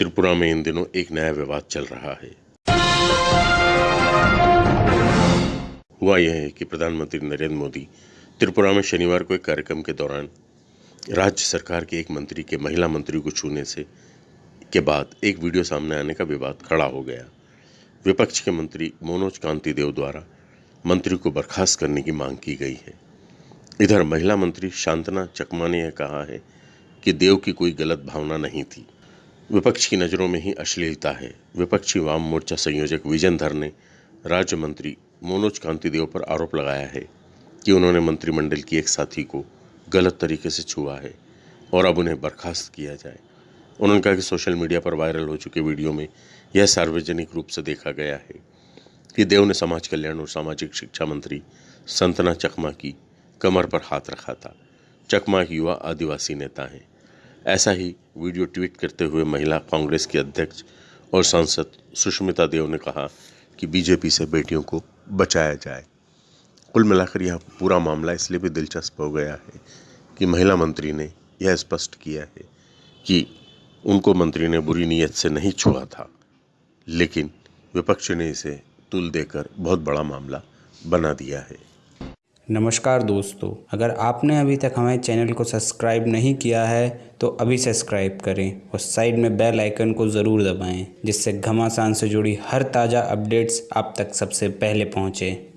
त्रिपुरा में इन दिनों एक नया विवाद चल रहा है। हुआ यह है कि प्रधानमंत्री नरेंद्र मोदी त्रिपुरा में शनिवार को एक कार्यक्रम के दौरान राज्य सरकार के एक मंत्री के महिला मंत्री को छूने से के बाद एक वीडियो सामने आने का विवाद खड़ा हो गया। विपक्ष के मंत्री मनोज कांति देव द्वारा मंत्री को बर्खास्त करने की मांग की गई है। इधर महिला मंत्री शांतना चकमा ने कहा है कि देव की कोई गलत भावना नहीं थी। विपक्ष की नज़रों में ही अश्लीलता है। विपक्षी वाम मोर्चा संयोजक विजन धर ने राज्य मंत्री मनोज कांति देव पर आरोप लगाया है कि उन्होंने मंत्रिमंडल की एक साथी को गलत तरीके से छुआ है और अब उन्हें बर्खास्त किया जाए। उन्होंने कहा कि सोशल मीडिया पर वायरल हो चुके वीडियो में यह सार्वजनिक रूप से देखा गया है कि देव ने समाज कल्याण और सामाजिक शिक्षा मंत्री संतना चकमा की कमर पर हाथ रखा था। चकमा एक युवा आदिवासी नेता हैं। ऐसा ही वीडियो ट्वीट करते हुए महिला कांग्रेस की अध्यक्ष और सांसद सुष्मिता देव ने कहा कि बीजेपी से बेटियों को बचाया जाए। कुल मिलाकर यह पूरा मामला इसलिए भी दिलचस्प हो गया है कि महिला मंत्री ने यह स्पष्ट किया है कि उनको मंत्री ने बुरी नीयत से नहीं छुआ था, लेकिन विपक्ष ने इसे तुल देकर बहुत बड़ा मामला बना दिया है। नमस्कार दोस्तों, अगर आपने अभी तक हमारे चैनल को सब्सक्राइब नहीं किया है तो अभी सब्सक्राइब करें और साइड में बेल आइकन को ज़रूर दबाएँ, जिससे घमासान से जुड़ी हर ताज़ा अपडेट्स आप तक सबसे पहले पहुँचें।